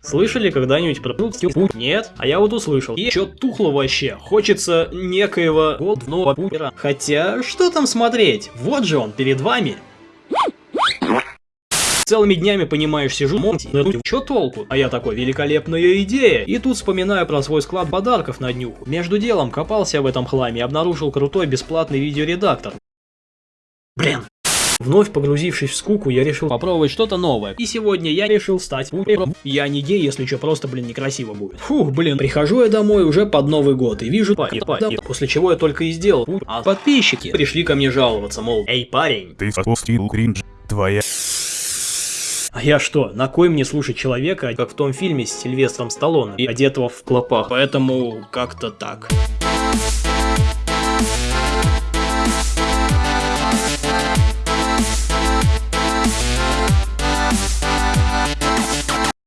Слышали когда-нибудь про путь? Нет? А я вот услышал. И чё тухло вообще? Хочется некоего годного пупера. Хотя, что там смотреть? Вот же он, перед вами. Целыми днями, понимаешь, сижу, монти, ну чё толку? А я такой, великолепная идея. И тут вспоминаю про свой склад подарков на днюху. Между делом копался в этом хламе и обнаружил крутой бесплатный видеоредактор. Блин, Вновь погрузившись в скуку, я решил попробовать что-то новое. И сегодня я решил стать пупером. Я не гей, если что, просто, блин, некрасиво будет. Фух, блин, прихожу я домой уже под Новый год и вижу парень, парень, после чего я только и сделал. А подписчики пришли ко мне жаловаться, мол, эй, парень. Ты спустил кринж. Твоя... А я что, на кой мне слушать человека, как в том фильме с Сильвестром Сталлоне, и одетого в клопах? Поэтому как-то так.